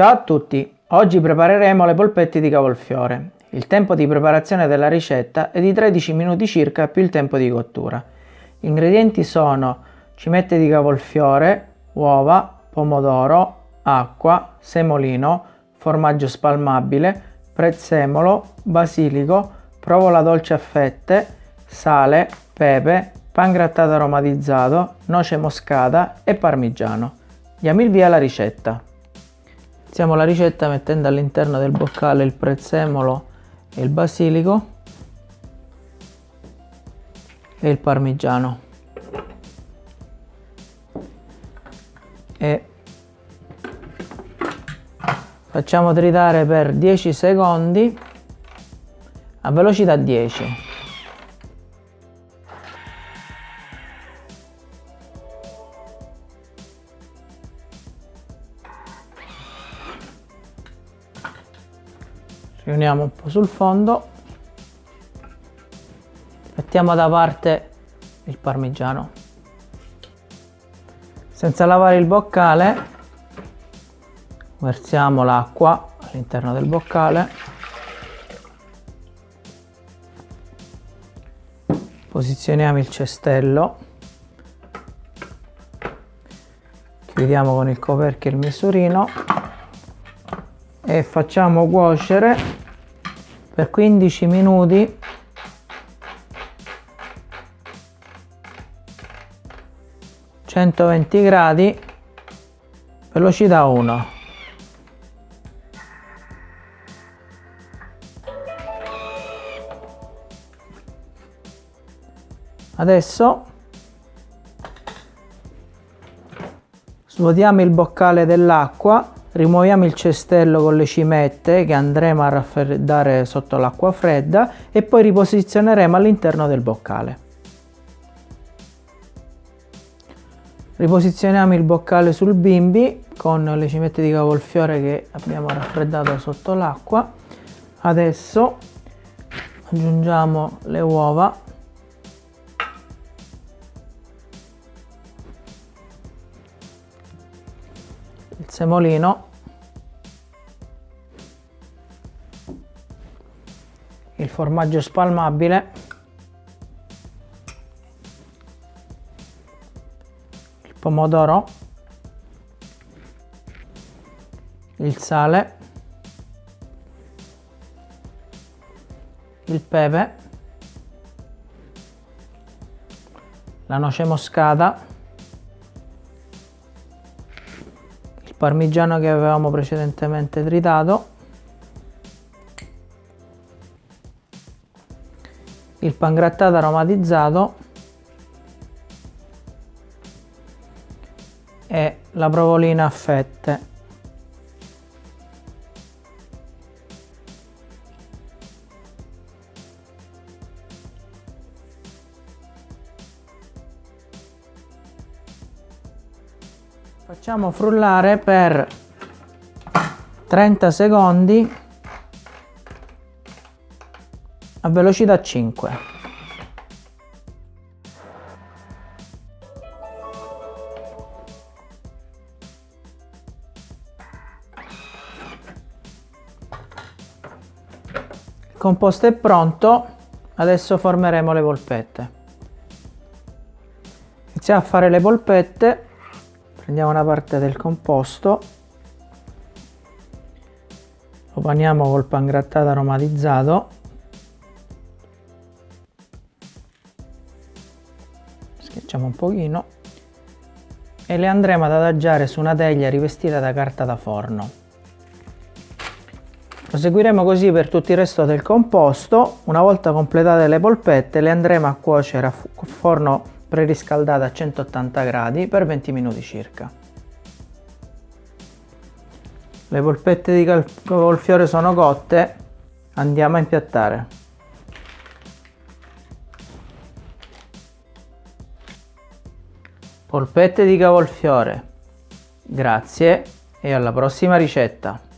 Ciao a tutti! Oggi prepareremo le polpette di cavolfiore. Il tempo di preparazione della ricetta è di 13 minuti circa più il tempo di cottura. Gli ingredienti sono cimette di cavolfiore, uova, pomodoro, acqua, semolino, formaggio spalmabile, prezzemolo, basilico, provola dolce a fette, sale, pepe, pan grattato aromatizzato, noce moscata e parmigiano. Diamo il via alla ricetta. Iniziamo la ricetta mettendo all'interno del boccale il prezzemolo e il basilico e il parmigiano. E facciamo tritare per 10 secondi a velocità 10 riuniamo un po' sul fondo. Mettiamo da parte il parmigiano. Senza lavare il boccale versiamo l'acqua all'interno del boccale. Posizioniamo il cestello. Chiudiamo con il coperchio il misurino. E facciamo cuocere per 15 minuti. centoventi gradi. Velocità 1 adesso svuotiamo il boccale dell'acqua rimuoviamo il cestello con le cimette che andremo a raffreddare sotto l'acqua fredda e poi riposizioneremo all'interno del boccale. Riposizioniamo il boccale sul bimbi con le cimette di cavolfiore che abbiamo raffreddato sotto l'acqua. Adesso aggiungiamo le uova semolino il formaggio spalmabile. Il pomodoro. Il sale. Il pepe. La noce moscata parmigiano che avevamo precedentemente tritato. Il pangrattato aromatizzato. E la provolina a fette Facciamo frullare per 30 secondi a velocità 5. Il composto è pronto, adesso formeremo le polpette. Iniziamo a fare le polpette prendiamo una parte del composto. Lo paniamo col pangrattato aromatizzato. Schiacciamo un pochino. E le andremo ad adagiare su una teglia rivestita da carta da forno. Proseguiremo così per tutto il resto del composto. Una volta completate le polpette le andremo a cuocere a forno preriscaldata a 180 gradi per 20 minuti circa. Le polpette di cavolfiore sono cotte, andiamo a impiattare. Polpette di cavolfiore. Grazie e alla prossima ricetta!